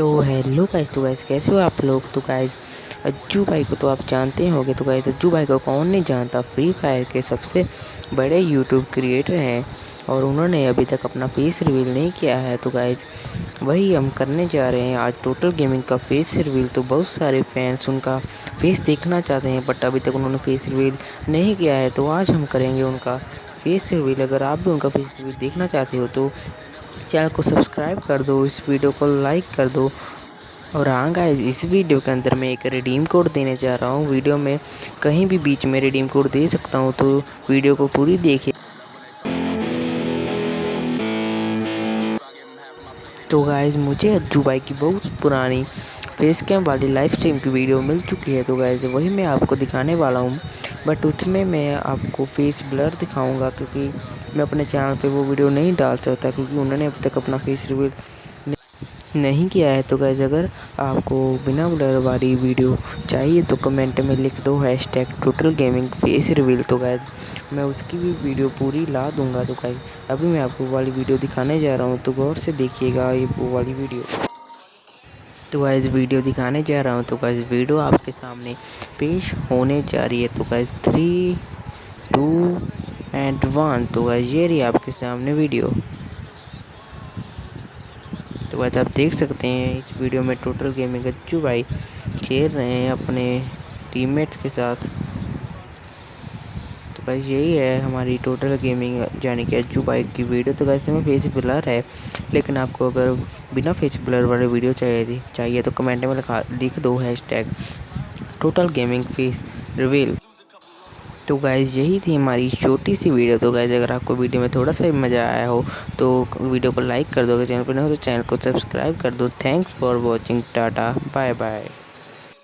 तो hello guys तो guys कैसे हो आप लोग? तो गाइस अज्जू भाई को तो आप जानते होंगे तो गाइस अज्जू भाई को कौन नहीं जानता? फ्री फायर के सबसे बड़े यूट्यूब क्रिएटर हैं और उन्होंने अभी तक अपना फेस रिवील नहीं किया है। तो गाइस वही हम करने जा रहे हैं। आज टोटल गेमिंग का फेस रिवील तो बहुत सारे फैंस उनका फेस देखना चाहते हैं बट अभी तक उन्होंने फेस रिवील नहीं किया है। तो आज हम करेंगे उनका फेस रिवील अगर आप भी उनका फेस रिवील देखना चाहते हो तो चैनल को सब्सक्राइब कर दो, इस वीडियो को लाइक कर दो। और हाँ गाइस, इस वीडियो के अंदर मैं एक रिडीम कोड देने जा रहा हूँ। वीडियो में कहीं भी बीच में रिडीम कोड दे सकता हूँ तो वीडियो को पूरी देखिए। तो गाइस, मुझे अज्जू भाई की बहुत पुरानी फेस कैम वाली लाइव स्ट्रीम की वीडियो मिल चुकी है। तो गाइस, वही मैं आपको दिखाने वाला हूँ। बट उसमें मैं आपको फेस ब्लर दिखाऊँगा क्योंकि मैं अपने चैनल पे वो वीडियो नहीं डाल सकता क्योंकि उन्होंने अब तक अपना फेस रिवील नहीं किया है। तो गैज़ अगर आपको बिना ब्लर वाली वीडियो चाहिए तो कमेंट में लिख दो hashtag total gaming face reveal तो गैज़ मैं उसकी भी वीडियो पूरी ला दूँगा। तो गैज़ अभी मैं आपको वाली वीडियो दिखाने जा रहा हूँ। तो गौर से देखिएगा ये वो वाली वीडियो तो गाइस वीडियो दिखाने जा रहा हूँ। तो गाइस वीडियो आपके सामने पेश होने जा रही है। तो guys three two and one तो गाइस ये रही आपके सामने वीडियो। तो गाइस आप देख सकते हैं, इस वीडियो में टोटल गेमिंग अच्छू भाई खेल रहे हैं अपने टीममेट्स के साथ। बस यही है हमारी टोटल गेमिंग यानी कि अज्जू बाइक की वीडियो तो वैसे में फेस ब्लर है, लेकिन आपको अगर बिना फेस ब्लर वाली वीडियो चाहिए थी, चाहिए तो कमेंट में लिखा, लिख दो hashtag total gaming face reveal तो गाइज़ यही थी हमारी छोटी सी वीडियो तो गाइज़ अगर आपको वीडियो में थोड़ा सा मज़ा आया हो तो वीडियो को लाइक कर दो। अगर चैनल पर नहीं हो तो चैनल को सब्सक्राइब कर दो। Thanks for watching tata bye bye